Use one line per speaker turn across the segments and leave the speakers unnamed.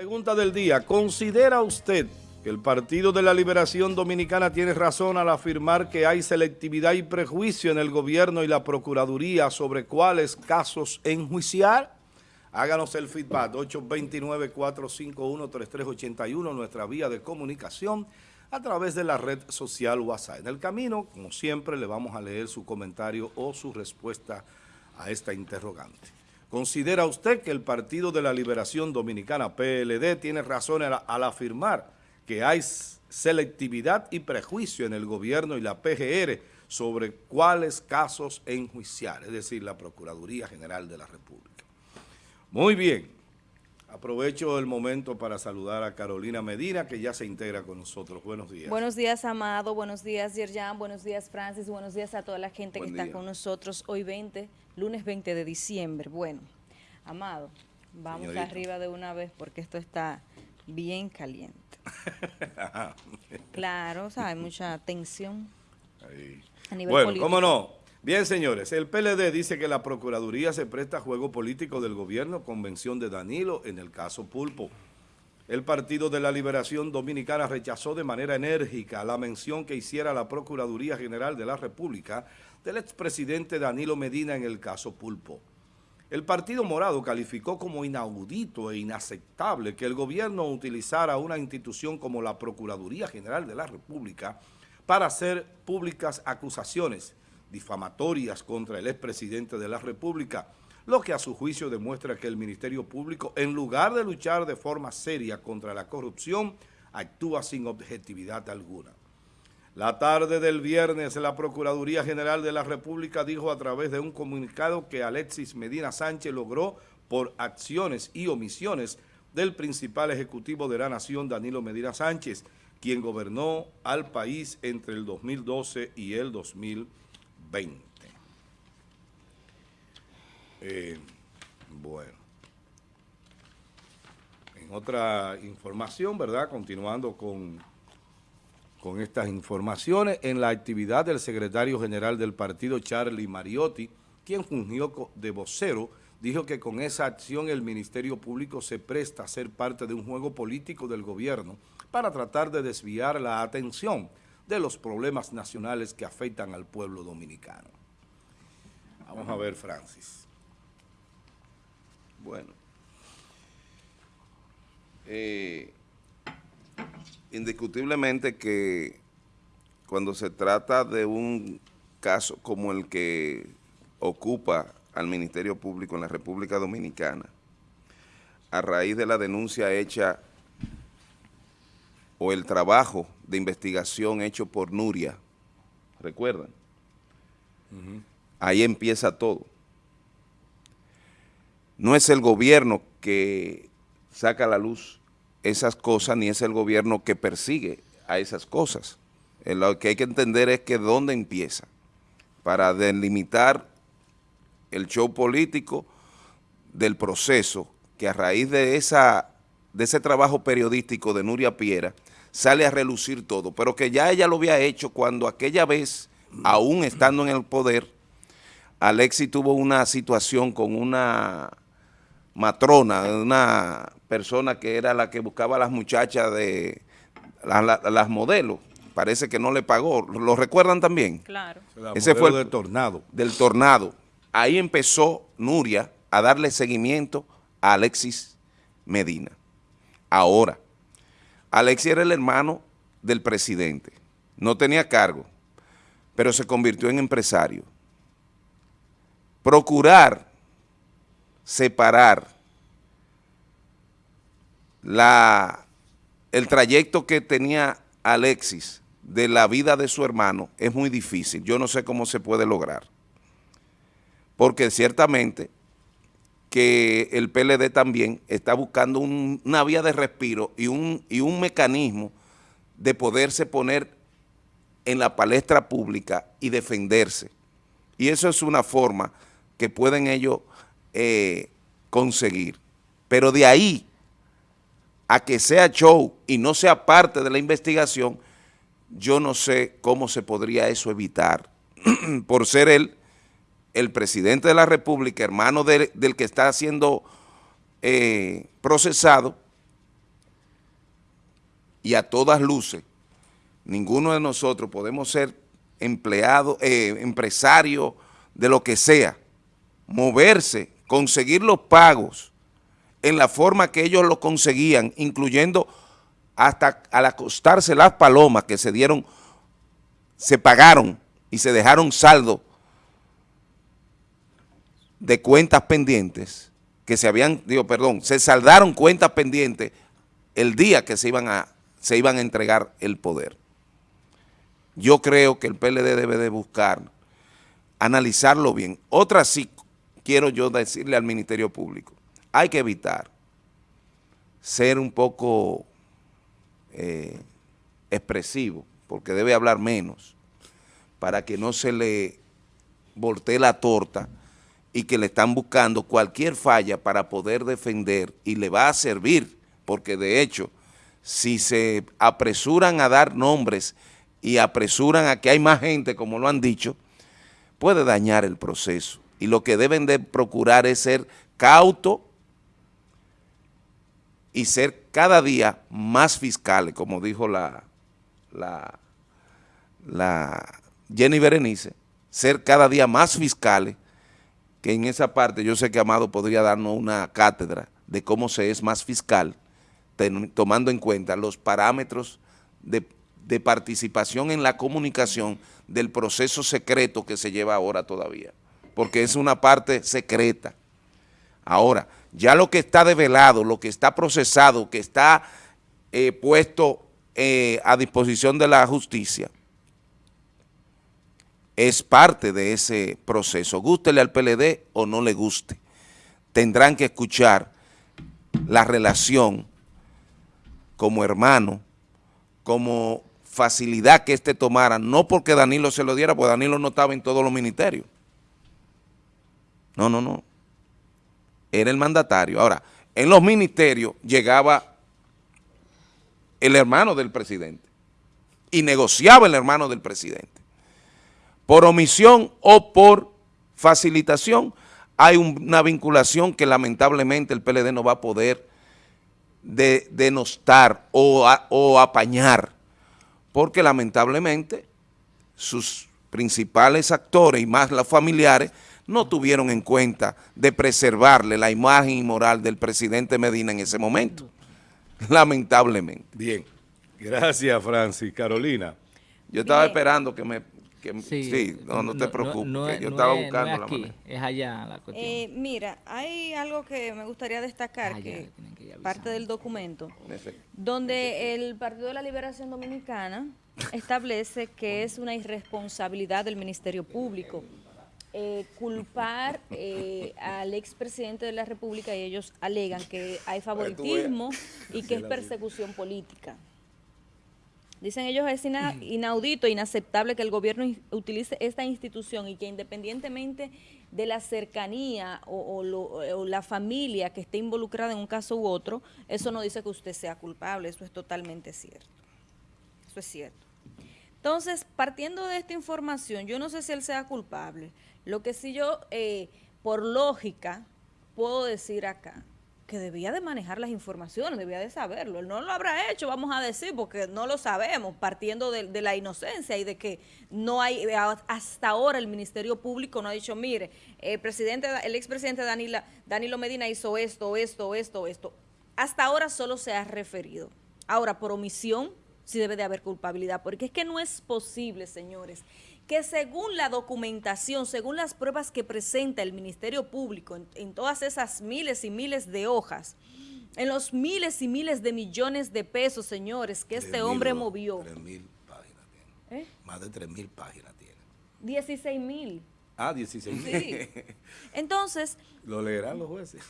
Pregunta del día, ¿considera usted que el Partido de la Liberación Dominicana tiene razón al afirmar que hay selectividad y prejuicio en el gobierno y la Procuraduría sobre cuáles casos enjuiciar? Háganos el feedback, 829-451-3381, nuestra vía de comunicación a través de la red social WhatsApp. En el camino, como siempre, le vamos a leer su comentario o su respuesta a esta interrogante. ¿Considera usted que el Partido de la Liberación Dominicana, PLD, tiene razón al, afirmar que hay selectividad y prejuicio en el gobierno y la PGR sobre cuáles casos enjuiciar, es decir, la Procuraduría General de la República? Muy bien. Aprovecho el momento para saludar a Carolina Medina, que ya se integra con nosotros. Buenos días.
Buenos días, Amado. Buenos días, Yerjan. Buenos días, Francis. Buenos días a toda la gente que está con nosotros hoy 20, lunes 20 de diciembre. Bueno, Amado, vamos arriba de una vez porque esto está bien caliente. claro, o sea, hay mucha tensión
a nivel bueno, cómo no. Bien, señores, el PLD dice que la Procuraduría se presta a juego político del gobierno, convención de Danilo, en el caso Pulpo. El Partido de la Liberación Dominicana rechazó de manera enérgica la mención que hiciera la Procuraduría General de la República del expresidente Danilo Medina en el caso Pulpo. El Partido Morado calificó como inaudito e inaceptable que el gobierno utilizara una institución como la Procuraduría General de la República para hacer públicas acusaciones difamatorias contra el expresidente de la República, lo que a su juicio demuestra que el Ministerio Público, en lugar de luchar de forma seria contra la corrupción, actúa sin objetividad alguna. La tarde del viernes, la Procuraduría General de la República dijo a través de un comunicado que Alexis Medina Sánchez logró por acciones y omisiones del principal ejecutivo de la nación, Danilo Medina Sánchez, quien gobernó al país entre el 2012 y el 2014. 20. Eh, bueno. En otra información, ¿verdad? Continuando con, con estas informaciones, en la actividad del secretario general del partido, Charlie Mariotti, quien fungió de vocero, dijo que con esa acción el Ministerio Público se presta a ser parte de un juego político del gobierno para tratar de desviar la atención de los problemas nacionales que afectan al pueblo dominicano. Vamos a ver, Francis.
Bueno. Eh, indiscutiblemente que cuando se trata de un caso como el que ocupa al Ministerio Público en la República Dominicana, a raíz de la denuncia hecha o el trabajo de investigación hecho por Nuria, ¿recuerdan? Ahí empieza todo. No es el gobierno que saca a la luz esas cosas, ni es el gobierno que persigue a esas cosas. Eh, lo que hay que entender es que dónde empieza, para delimitar el show político del proceso que a raíz de, esa, de ese trabajo periodístico de Nuria Piera, sale a relucir todo, pero que ya ella lo había hecho cuando aquella vez, aún estando en el poder, Alexi tuvo una situación con una matrona, una persona que era la que buscaba a las muchachas de las modelos, parece que no le pagó, ¿lo recuerdan también?
Claro.
Ese fue el del tornado. Del tornado. Ahí empezó Nuria a darle seguimiento a Alexis Medina. Ahora, Alexi era el hermano del presidente, no tenía cargo, pero se convirtió en empresario. Procurar separar la, el trayecto que tenía Alexis de la vida de su hermano es muy difícil. Yo no sé cómo se puede lograr. Porque ciertamente que el PLD también está buscando una vía de respiro y un, y un mecanismo de poderse poner en la palestra pública y defenderse. Y eso es una forma que pueden ellos eh, conseguir. Pero de ahí a que sea show y no sea parte de la investigación, yo no sé cómo se podría eso evitar por ser él el presidente de la República, hermano del que está siendo eh, procesado, y a todas luces, ninguno de nosotros podemos ser empleados, eh, empresarios de lo que sea, moverse, conseguir los pagos en la forma que ellos lo conseguían, incluyendo hasta al acostarse las palomas que se dieron, se pagaron y se dejaron saldo de cuentas pendientes, que se habían, digo, perdón, se saldaron cuentas pendientes el día que se iban a, se iban a entregar el poder. Yo creo que el PLD debe de buscar, analizarlo bien. Otra sí quiero yo decirle al Ministerio Público, hay que evitar ser un poco eh, expresivo, porque debe hablar menos, para que no se le voltee la torta y que le están buscando cualquier falla para poder defender y le va a servir, porque de hecho, si se apresuran a dar nombres y apresuran a que hay más gente, como lo han dicho, puede dañar el proceso. Y lo que deben de procurar es ser cauto y ser cada día más fiscales, como dijo la, la, la Jenny Berenice, ser cada día más fiscales, que en esa parte yo sé que Amado podría darnos una cátedra de cómo se es más fiscal, tomando en cuenta los parámetros de, de participación en la comunicación del proceso secreto que se lleva ahora todavía, porque es una parte secreta. Ahora, ya lo que está develado, lo que está procesado, que está eh, puesto eh, a disposición de la justicia, es parte de ese proceso. Gústele al PLD o no le guste. Tendrán que escuchar la relación como hermano, como facilidad que éste tomara, no porque Danilo se lo diera, porque Danilo no estaba en todos los ministerios. No, no, no era el mandatario. Ahora, en los ministerios llegaba el hermano del presidente y negociaba el hermano del presidente. Por omisión o por facilitación hay una vinculación que lamentablemente el PLD no va a poder denostar o, o apañar, porque lamentablemente sus principales actores y más los familiares no tuvieron en cuenta de preservarle la imagen y moral del presidente Medina en ese momento, lamentablemente.
Bien, gracias Francis. Carolina.
Yo estaba esperando que me... sí, no, te preocupes, yo estaba buscando
es aquí, Es allá la cuestión. Eh, mira, hay algo que me gustaría destacar, que, parte del documento, donde el Partido de la Liberación Dominicana establece que es una irresponsabilidad del Ministerio Público eh, culpar eh, al expresidente de la República y ellos alegan que hay favoritismo y que es persecución política. Dicen ellos es inaudito, inaceptable que el gobierno utilice esta institución y que independientemente de la cercanía o, o, la familia que esté involucrada en un caso u otro, eso no dice que usted sea culpable, eso es totalmente cierto. Eso es cierto. Entonces, partiendo de esta información, yo no sé si él sea culpable, lo que sí yo, eh, por lógica, puedo decir acá, que debía de manejar las informaciones, debía de saberlo. Él no lo habrá hecho, vamos a decir, porque no lo sabemos, partiendo de, la inocencia y de que no hay, hasta ahora el Ministerio Público no ha dicho, mire, el presidente, el expresidente Danilo Medina hizo esto, esto, esto, esto. Hasta ahora solo se ha referido. Ahora, por omisión, sí debe de haber culpabilidad, porque es que no es posible, señores, que según la documentación, según las pruebas que presenta el Ministerio Público en, todas esas miles y miles de hojas, en los miles y miles de millones de pesos, señores, que este hombre movió.
mil páginas tiene. ¿Eh? Más de 3 mil páginas tiene.
16 mil.
Ah, 16 mil. Sí.
Entonces...
Lo leerán los jueces.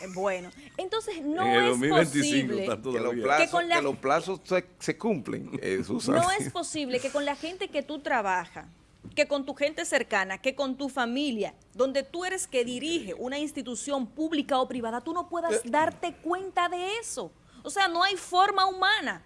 Eh, bueno, entonces no es posible
que, con los plazos se, cumplen.
no es posible que con la gente que tú trabajas, que con tu gente cercana, que con tu familia, donde tú eres que dirige una institución pública o privada, tú no puedas eh. darte cuenta de eso. O sea, no hay forma humana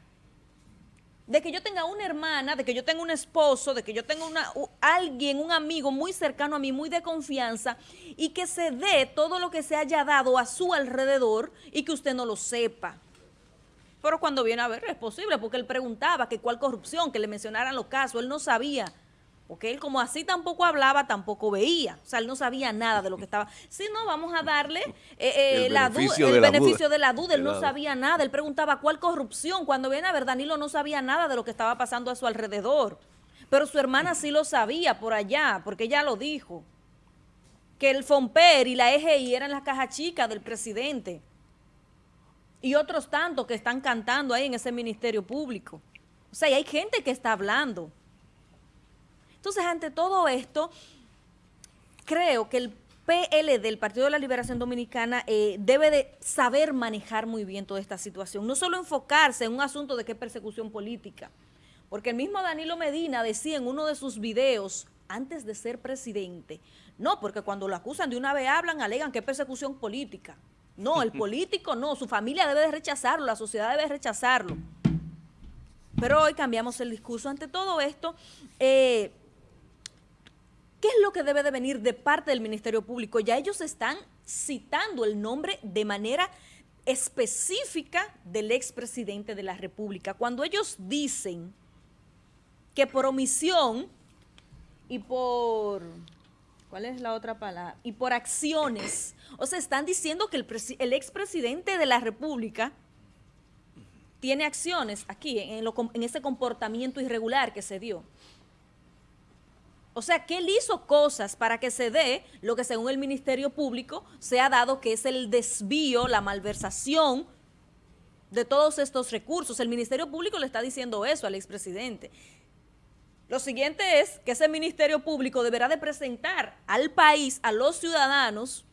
de que yo tenga una hermana, de que yo tenga un esposo, de que yo tenga una, alguien, un amigo muy cercano a mí, muy de confianza, y que se dé todo lo que se haya dado a su alrededor y que usted no lo sepa. Pero cuando viene a ver, es posible, porque él preguntaba que cuál corrupción, que le mencionaran los casos, él no sabía. Porque él como así tampoco hablaba, tampoco veía. O sea, él no sabía nada de lo que estaba. Si no, vamos a darle eh, eh, la beneficio, el beneficio de la duda. Él no sabía nada. Él preguntaba cuál corrupción. Cuando viene a ver, Danilo no sabía nada de lo que estaba pasando a su alrededor. Pero su hermana sí lo sabía por allá, porque ella lo dijo. Que el FOMPER y la EGI eran las cajas chicas del presidente. Y otros tantos que están cantando ahí en ese ministerio público. O sea, y hay gente que está hablando. Entonces, ante todo esto, creo que el PL del Partido de la Liberación Dominicana eh, debe de saber manejar muy bien toda esta situación. No solo enfocarse en un asunto de qué persecución política, porque el mismo Danilo Medina decía en uno de sus videos, antes de ser presidente, no, porque cuando lo acusan de una vez hablan, alegan que es persecución política. No, el político no, su familia debe de rechazarlo, la sociedad debe rechazarlo. Pero hoy cambiamos el discurso. Ante todo esto, eh, ¿qué es lo que debe de venir de parte del Ministerio Público? Ya ellos están citando el nombre de manera específica del expresidente de la República. Cuando ellos dicen que por omisión y por ¿Cuál es la otra palabra? Y por acciones. O sea, están diciendo que el, el expresidente de la República tiene acciones aquí, en, en ese comportamiento irregular que se dio. O sea, que él hizo cosas para que se dé lo que según el Ministerio Público se ha dado, que es el desvío, la malversación de todos estos recursos. El Ministerio Público le está diciendo eso al expresidente. Lo siguiente es que ese Ministerio Público deberá de presentar al país, a los ciudadanos,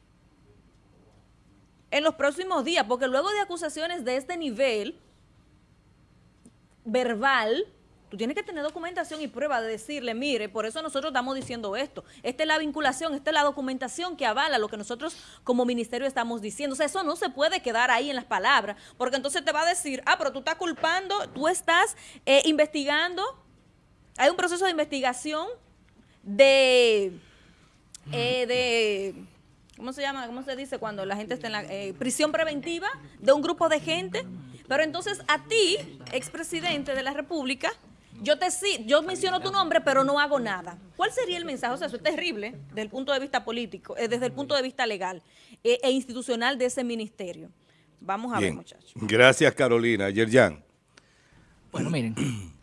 en los próximos días, porque luego de acusaciones de este nivel verbal, tienes que tener documentación y prueba de decirle, mire, por eso nosotros estamos diciendo esto. Esta es la vinculación, esta es la documentación que avala lo que nosotros como ministerio estamos diciendo. O sea, eso no se puede quedar ahí en las palabras, porque entonces te va a decir, ah, pero tú estás culpando, tú estás eh, investigando hay un proceso de investigación de, eh, de ¿cómo se llama? ¿Cómo se dice cuando la gente está en la eh, prisión preventiva de un grupo de gente? Pero entonces a ti, expresidente de la República, yo te yo menciono tu nombre, pero no hago nada. ¿Cuál sería el mensaje? O sea, eso es terrible desde el punto de vista político, eh, desde el punto de vista legal e institucional de ese ministerio. Vamos a ver, muchachos.
Gracias, Carolina. Yerjan.
Bueno, miren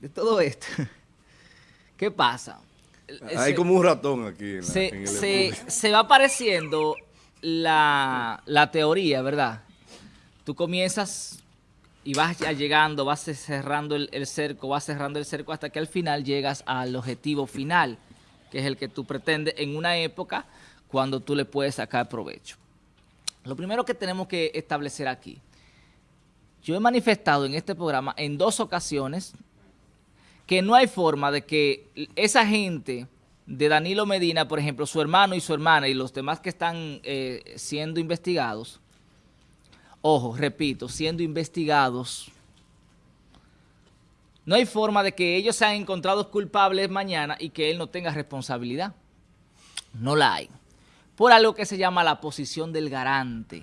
de todo esto, ¿qué pasa?
Hay como un ratón aquí.
se, va apareciendo la, teoría, ¿verdad? Tú comienzas y vas ya llegando, vas cerrando el, cerco, vas cerrando el cerco hasta que al final llegas al objetivo final, que es el que tú pretendes en una época cuando tú le puedes sacar provecho. Lo primero que tenemos que establecer aquí, yo he manifestado en este programa en dos ocasiones que no hay forma de que esa gente de Danilo Medina, por ejemplo, su hermano y su hermana y los demás que están eh, siendo investigados, ojo, repito, siendo investigados, no hay forma de que ellos sean encontrados culpables mañana y que él no tenga responsabilidad. No la hay. Por algo que se llama la posición del garante.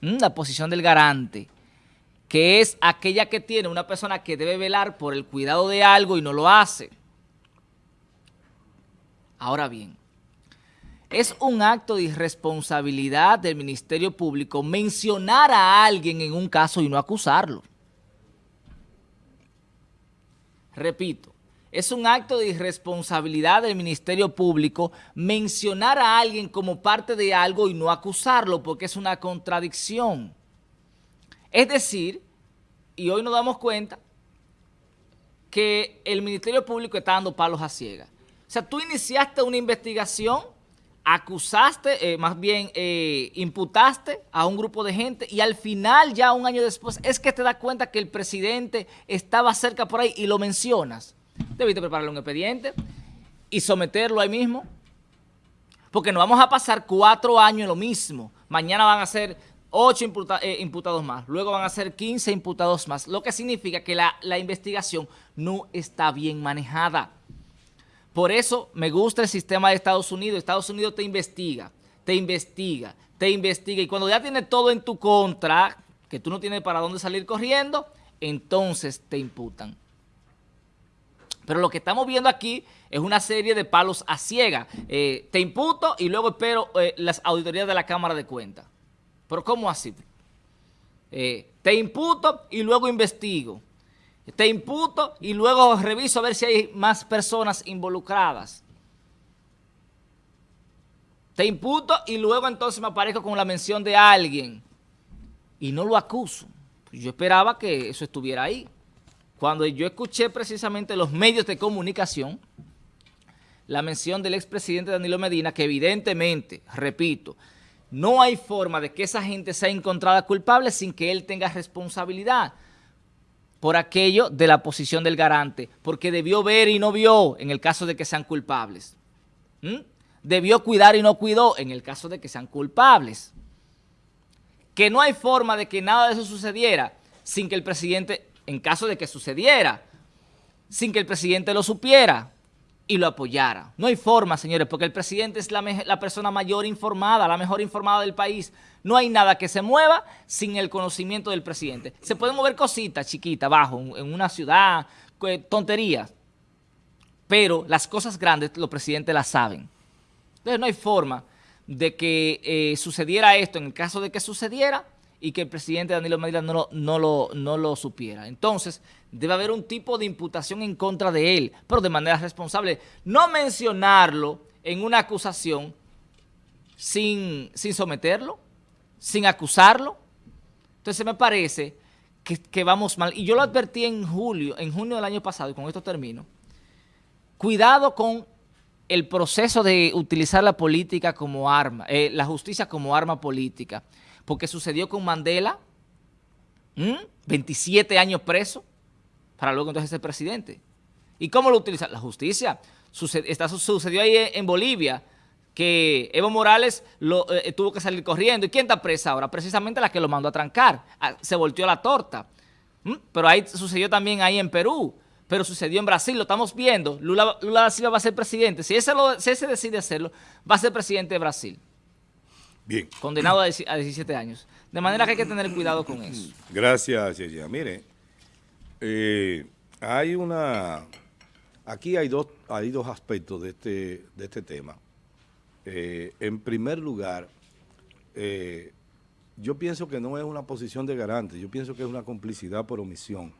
¿Mm? La posición del garante que es aquella que tiene una persona que debe velar por el cuidado de algo y no lo hace. Ahora bien, es un acto de irresponsabilidad del Ministerio Público mencionar a alguien en un caso y no acusarlo. Repito, es un acto de irresponsabilidad del Ministerio Público mencionar a alguien como parte de algo y no acusarlo porque es una contradicción. Es decir, y hoy nos damos cuenta que el Ministerio Público está dando palos a ciegas. O sea, tú iniciaste una investigación, acusaste, eh, más bien eh, imputaste a un grupo de gente y al final, ya un año después, es que te das cuenta que el presidente estaba cerca por ahí y lo mencionas. Debiste prepararle un expediente y someterlo ahí mismo. Porque no vamos a pasar cuatro años en lo mismo. Mañana van a ser 8 eh, imputados más, luego van a ser 15 imputados más, lo que significa que la investigación no está bien manejada. Por eso me gusta el sistema de Estados Unidos. Estados Unidos te investiga, te investiga, te investiga y cuando ya tiene todo en tu contra, que tú no tienes para dónde salir corriendo, entonces te imputan. Pero lo que estamos viendo aquí es una serie de palos a ciega. Eh, te imputo y luego espero eh, las auditorías de la Cámara de Cuentas. ¿Pero cómo así? Eh, te imputo y luego investigo. Te imputo y luego reviso a ver si hay más personas involucradas. Te imputo y luego entonces me aparezco con la mención de alguien y no lo acuso. Yo esperaba que eso estuviera ahí. Cuando yo escuché precisamente los medios de comunicación, la mención del expresidente Danilo Medina, que evidentemente, repito, no hay forma de que esa gente sea encontrada culpable sin que él tenga responsabilidad por aquello de la posición del garante, porque debió ver y no vio en el caso de que sean culpables. ¿Mm? Debió cuidar y no cuidó en el caso de que sean culpables. Que no hay forma de que nada de eso sucediera sin que el presidente en caso de que sucediera, sin que el presidente lo supiera y lo apoyara. No hay forma, señores, porque el presidente es la, persona mayor informada, la mejor informada del país. No hay nada que se mueva sin el conocimiento del presidente. Se pueden mover cositas chiquitas abajo, en una ciudad, tonterías, pero las cosas grandes los presidentes las saben. Entonces no hay forma de que eh, sucediera esto en el caso de que sucediera y que el presidente Danilo Medina no lo, no, lo, no lo supiera. Entonces, debe haber un tipo de imputación en contra de él, pero de manera responsable. No mencionarlo en una acusación sin, sin someterlo, sin acusarlo. Entonces, me parece que, vamos mal. Y yo lo advertí en julio, en junio del año pasado, y con esto termino. Cuidado con el proceso de utilizar la política como arma, eh, la justicia como arma política porque sucedió con Mandela, 27 años preso, para luego entonces ser presidente. ¿Y cómo lo utiliza? La justicia. sucedió ahí en Bolivia, que Evo Morales lo, eh, tuvo que salir corriendo. ¿Y quién está presa ahora? Precisamente la que lo mandó a trancar. Ah, se volteó la torta. Pero ahí sucedió también ahí en Perú. Pero sucedió en Brasil, lo estamos viendo. Lula, Lula da Silva va a ser presidente. Si ese, lo, si ese decide hacerlo, va a ser presidente de Brasil.
Bien.
Condenado a 17 años. De manera que hay que tener cuidado con eso.
Gracias, Yaya. Mire, eh, hay una... Aquí hay dos, hay dos aspectos de este, de este tema. Eh, en primer lugar, eh, yo pienso que no es una posición de garante, yo pienso que es una complicidad por omisión,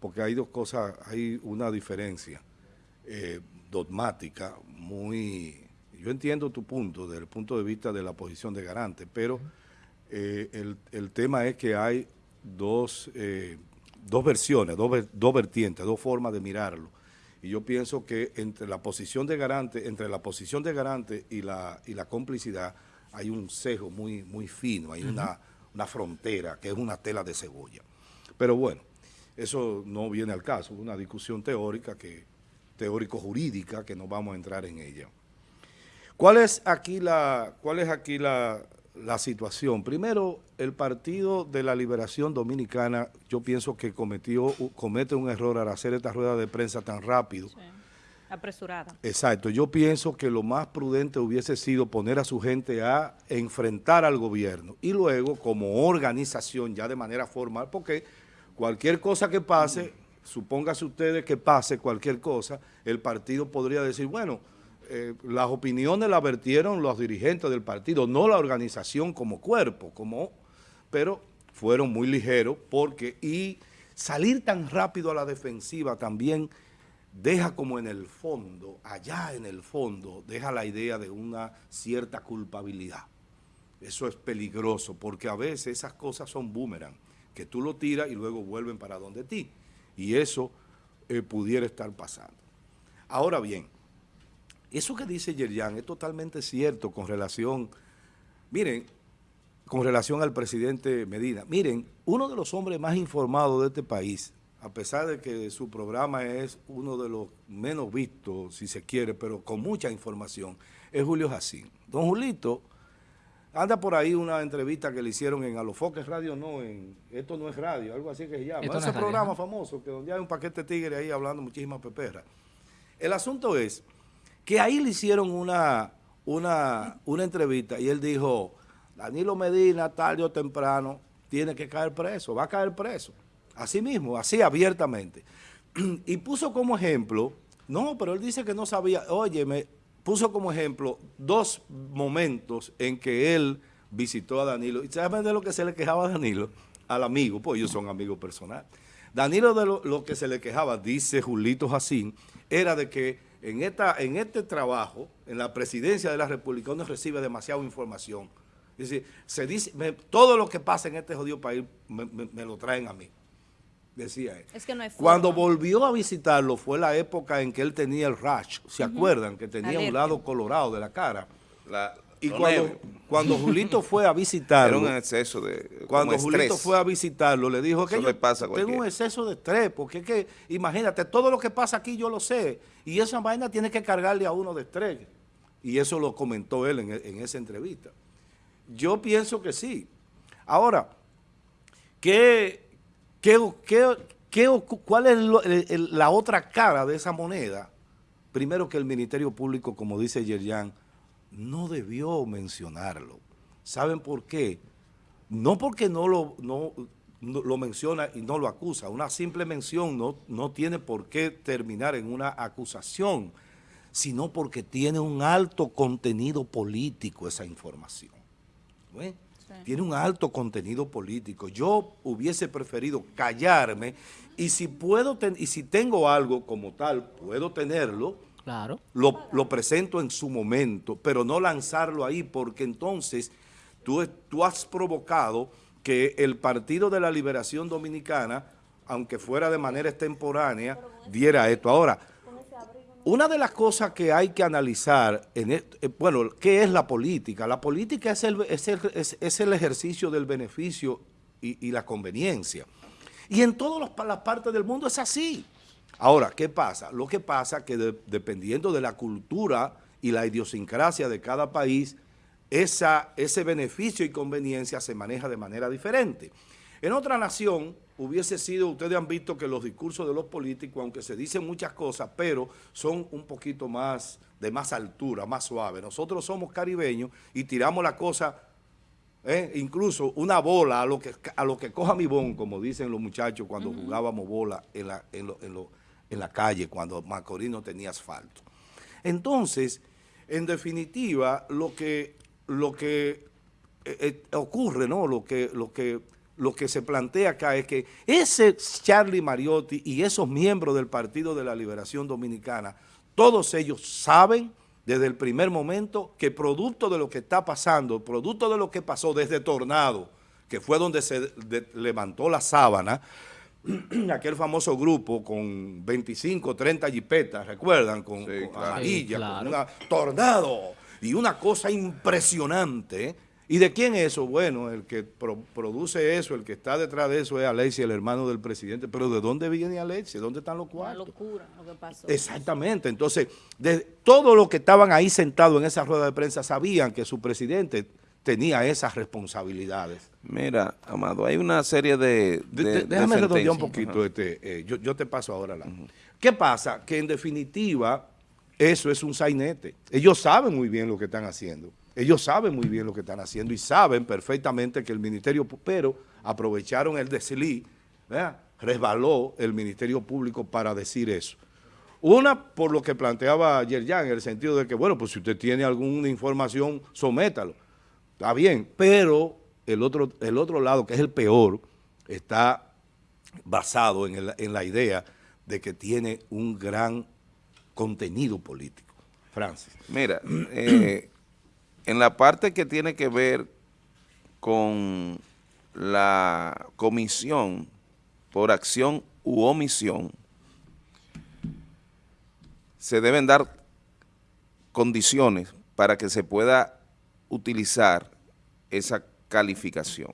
porque hay dos cosas, hay una diferencia dogmática muy yo entiendo tu punto, desde el punto de vista de la posición de garante, pero eh, el, tema es que hay dos, dos versiones, dos, dos vertientes, dos formas de mirarlo. Y yo pienso que entre la posición de garante, entre la posición de garante y la, y la complicidad, hay un sesgo muy, muy fino, hay una, una frontera que es una tela de cebolla. Pero bueno, eso no viene al caso, es una discusión teórica, que teórico-jurídica, que no vamos a entrar en ella. ¿Cuál es aquí la, cuál es aquí la, situación? Primero, el Partido de la Liberación Dominicana, yo pienso que cometió, comete un error al hacer esta rueda de prensa tan rápido.
Apresurada.
Exacto. Yo pienso que lo más prudente hubiese sido poner a su gente a enfrentar al gobierno y luego, como organización, ya de manera formal, porque cualquier cosa que pase, supóngase ustedes que pase cualquier cosa, el partido podría decir, bueno, eh, las opiniones las vertieron los dirigentes del partido, no la organización como cuerpo, como, pero fueron muy ligeros porque y salir tan rápido a la defensiva también deja como en el fondo, allá en el fondo, deja la idea de una cierta culpabilidad. Eso es peligroso porque a veces esas cosas son boomerang, que tú lo tiras y luego vuelven para donde ti. Y eso eh, pudiera estar pasando. Ahora bien, eso que dice Yerjan es totalmente cierto con relación, miren, con relación al presidente Medina. Miren, uno de los hombres más informados de este país, a pesar de que su programa es uno de los menos vistos, si se quiere, pero con mucha información, es Julio Jacín. Don Julito, anda por ahí una entrevista que le hicieron en Alofoques Radio, no, en Esto no es radio, algo así que se llama. Ese programa famoso, que donde hay un paquete tigre ahí hablando muchísimas peperras. El asunto es que ahí le hicieron una, una, una entrevista y él dijo, Danilo Medina tarde o temprano tiene que caer preso, va a caer preso. Así mismo, así abiertamente. Y puso como ejemplo, no, pero él dice que no sabía, oye, me puso como ejemplo dos momentos en que él visitó a Danilo. ¿Y saben de lo que se le quejaba a Danilo? Al amigo, pues ellos son amigos personales. Danilo de lo, que se le quejaba, dice Julito Jacín, era de que en, esta, en este trabajo, en la presidencia de la República, uno recibe demasiada información. Es decir, se dice, todo lo que pasa en este jodido país me, lo traen a mí, decía él.
Es que no hay
Cuando volvió a visitarlo fue la época en que él tenía el rash, ¿se acuerdan? Que tenía un lado colorado de la cara. La, y cuando, cuando, Julito fue a visitarlo...
Era un exceso de
Cuando Julito fue a visitarlo, le dijo que
yo pasa
tengo un exceso de estrés, porque es que, imagínate, todo lo que pasa aquí yo lo sé, y esa vaina tiene que cargarle a uno de estrés. Y eso lo comentó él en, en esa entrevista. Yo pienso que sí. Ahora, ¿qué, qué, qué, cuál es la otra cara de esa moneda? Primero que el Ministerio Público, como dice Yerjan, no debió mencionarlo. ¿Saben por qué? No porque no lo, no, lo menciona y no lo acusa. Una simple mención no, no tiene por qué terminar en una acusación, sino porque tiene un alto contenido político esa información. Tiene un alto contenido político. Yo hubiese preferido callarme y si puedo y si tengo algo como tal, puedo tenerlo,
claro.
lo, lo presento en su momento, pero no lanzarlo ahí porque entonces tú, tú has provocado que el Partido de la Liberación Dominicana, aunque fuera de manera extemporánea, diera esto. Ahora, una de las cosas que hay que analizar, en eh, bueno, ¿qué es la política? La política es el, ejercicio del beneficio y, la conveniencia. Y en todas las partes del mundo es así. Ahora, ¿qué pasa? Lo que pasa es que dependiendo de la cultura y la idiosincrasia de cada país, ese beneficio y conveniencia se maneja de manera diferente. En otra nación hubiese sido, ustedes han visto que los discursos de los políticos, aunque se dicen muchas cosas, pero son un poquito más, de más altura, más suave. Nosotros somos caribeños y tiramos la cosa, eh, incluso una bola a lo, que, a lo que coja mi bon, como dicen los muchachos cuando jugábamos bola en la, en, en, la calle, cuando Macorís no tenía asfalto. Entonces, en definitiva, lo que, lo que eh, eh, ocurre, ¿no? Lo que, lo que lo que se plantea acá es que ese Charlie Mariotti y esos miembros del Partido de la Liberación Dominicana, todos ellos saben desde el primer momento que producto de lo que está pasando, producto de lo que pasó desde Tornado, que fue donde se levantó la sábana, aquel famoso grupo con 25, 30 jipetas, ¿recuerdan? Con, amarilla, con una tornado. Y una cosa impresionante, ¿Y de quién es eso? Bueno, el que produce eso, el que está detrás de eso es Alexia, el hermano del presidente. Pero ¿de dónde viene Alexia? ¿Dónde están los cuartos?
Una locura lo que pasó.
Exactamente. Entonces, de todos los que estaban ahí sentados en esa rueda de prensa sabían que su presidente tenía esas responsabilidades.
Mira, Amado, hay una serie de,
Déjame redondear un poquito. Este, eh, yo, te paso ahora la... ¿Qué pasa? Que en definitiva, eso es un sainete. Ellos saben muy bien lo que están haciendo. Ellos saben muy bien lo que están haciendo y saben perfectamente que el Ministerio, pero aprovecharon el desliz, resbaló el Ministerio Público para decir eso. Una, por lo que planteaba ayer ya, en el sentido de que, bueno, pues si usted tiene alguna información, sométalo. Está bien, pero el otro, el otro lado, que es el peor, está basado en, en la idea de que tiene un gran contenido político. Francis.
Mira, eh, en la parte que tiene que ver con la comisión por acción u omisión, se deben dar condiciones para que se pueda utilizar esa calificación.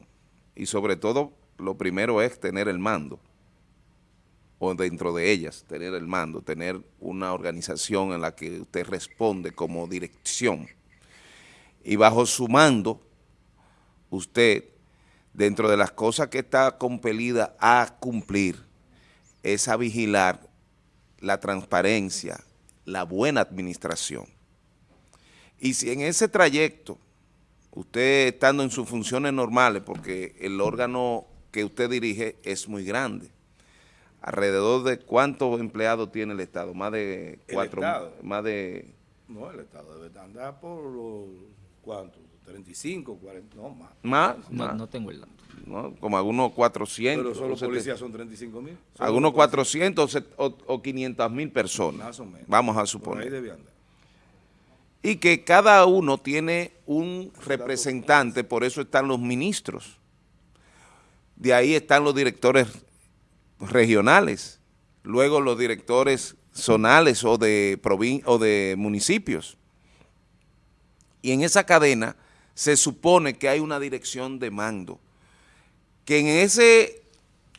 Y sobre todo, lo primero es tener el mando, o dentro de ellas, tener el mando, tener una organización en la que usted responde como dirección y bajo su mando, usted, dentro de las cosas que está compelida a cumplir, es a vigilar la transparencia, la buena administración. Y si en ese trayecto, usted estando en sus funciones normales, porque el órgano que usted dirige es muy grande, alrededor de cuántos empleados tiene el Estado, más de cuatro, más de...
No, el Estado debe andar por los, ¿cuántos? 35, 40, no, más.
¿Más?
No, no tengo el dato.
¿no? Como algunos 400.
Pero solo policías son 35 mil.
Algunos 400 o, o 500 mil personas.
Más o menos.
Vamos a suponer. Y que cada uno tiene un representante, por eso están los ministros. De ahí están los directores regionales, luego los directores zonales o de, o de municipios. Y en esa cadena se supone que hay una dirección de mando, que en ese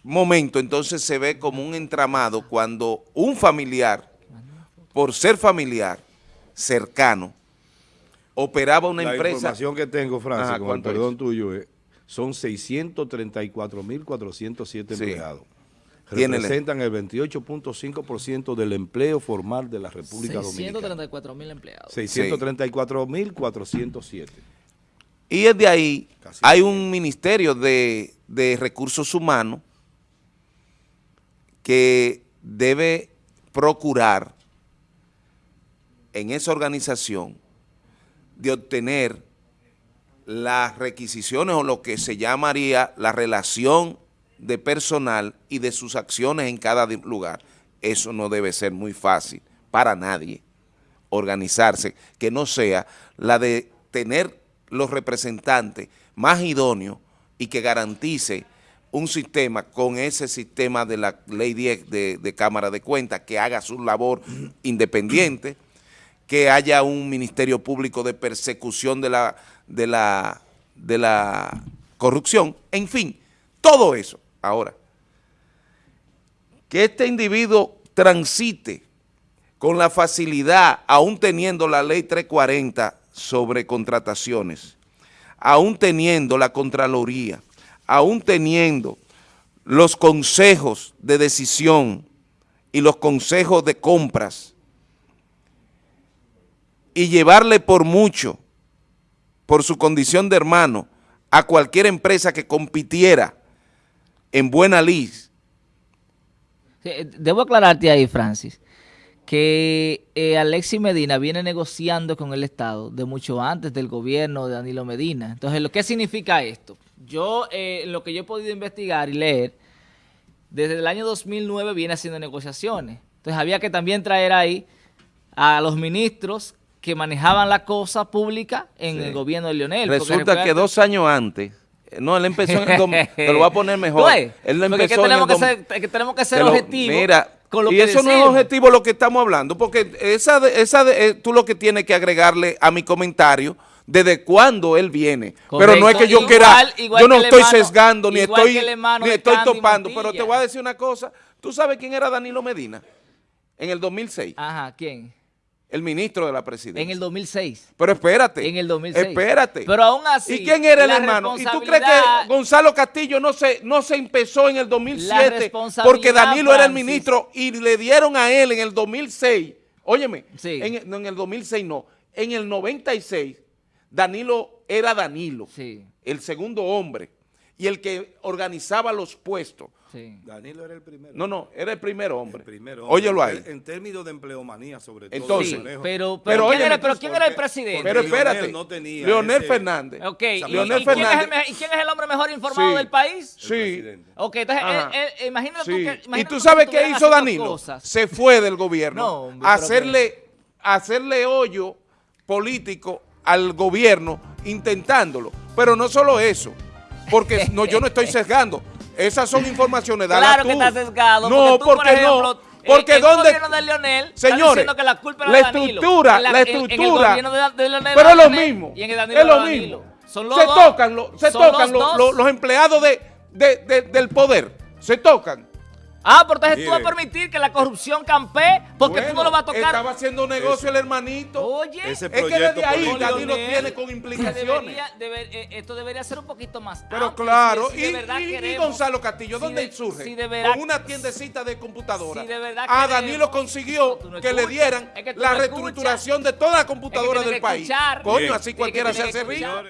momento entonces se ve como un entramado cuando un familiar, por ser familiar, cercano, operaba una empresa... La
información que tengo, Francis, con el perdón tuyo, es, son 634.407 empleados. Representan el 28.5% del empleo formal de la República Dominicana.
634.000 empleados.
634.407.
Y desde ahí hay un ministerio de, recursos humanos que debe procurar en esa organización de obtener las requisiciones o lo que se llamaría la relación de personal y de sus acciones en cada lugar. Eso no debe ser muy fácil para nadie organizarse, que no sea la de tener los representantes más idóneos y que garantice un sistema con ese sistema de la ley 10 de, Cámara de Cuentas que haga su labor independiente, que haya un ministerio público de persecución de la, de la, de la corrupción, en fin, todo eso. Ahora, que este individuo transite con la facilidad, aún teniendo la ley 340 sobre contrataciones, aún teniendo la Contraloría, aún teniendo los consejos de decisión y los consejos de compras y llevarle por mucho, por su condición de hermano, a cualquier empresa que compitiera en buena lid.
Debo aclararte ahí, Francis, que eh, Alexis Medina viene negociando con el Estado de mucho antes del gobierno de Danilo Medina. Entonces, ¿lo ¿qué significa esto? Yo, eh, lo que yo he podido investigar y leer, desde el año 2009 viene haciendo negociaciones. Entonces, había que también traer ahí a los ministros que manejaban la cosa pública en el gobierno de Lionel.
Resulta que dos años antes no, él empezó en el te lo voy a poner mejor. Él
empezó que tenemos, que ser, que tenemos que ser objetivos.
Mira, y eso no es objetivo lo que estamos hablando, porque esa, esa eh, tú lo que tienes que agregarle a mi comentario desde cuándo él viene. Pero no es que yo quiera, yo no estoy sesgando, ni estoy, ni estoy topando, pero te voy a decir una cosa. ¿Tú sabes quién era Danilo Medina en el 2006?
Ajá, ¿quién?
El ministro de la presidencia.
En el 2006.
Pero espérate.
En el 2006.
Espérate.
Pero aún así.
¿Y quién era el hermano? ¿Y tú crees que Gonzalo Castillo no se, no se empezó en el 2007 porque Danilo era el ministro y le dieron a él en el 2006? Óyeme, sí. en, no, en el 2006 no. En el 96, Danilo era Danilo, sí. el segundo hombre y el que organizaba los puestos.
Danilo era el primero.
No, no, era el primer hombre.
El primer
hombre. Óyelo ahí.
En términos de empleomanía, sobre todo.
Entonces,
pero, pero, ¿quién, era, pero ¿quién era el presidente?
Pero espérate, no tenía Leonel Fernández.
Ok, Leonel ¿Y, Fernández. ¿quién, es el, quién es el hombre mejor informado del país?
Sí.
Ok, entonces, él, imagínate tú que...
¿Y tú sabes qué hizo Danilo? Se fue del gobierno a hacerle, hacerle hoyo político al gobierno intentándolo. Pero no solo eso, porque no, yo no estoy sesgando. Esas son informaciones.
Claro que está sesgado.
No, porque, no. Porque
el,
donde,
gobierno de Leonel
señores,
que la, culpa
la estructura, la, estructura, pero es lo mismo, es lo mismo. Son los se tocan, se tocan los, los, empleados de, de, del poder, se tocan.
Ah, pero entonces tú vas a permitir que la corrupción campee porque tú no lo vas a tocar.
Estaba haciendo negocio el hermanito.
Oye,
ese es que desde ahí Danilo tiene con implicaciones.
Eh, esto debería ser un poquito más
Pero claro, y, Gonzalo Castillo, ¿dónde surge? con una tiendecita de computadora. a Danilo consiguió que le dieran la reestructuración de toda la computadora del país. Coño, así cualquiera se hace rico.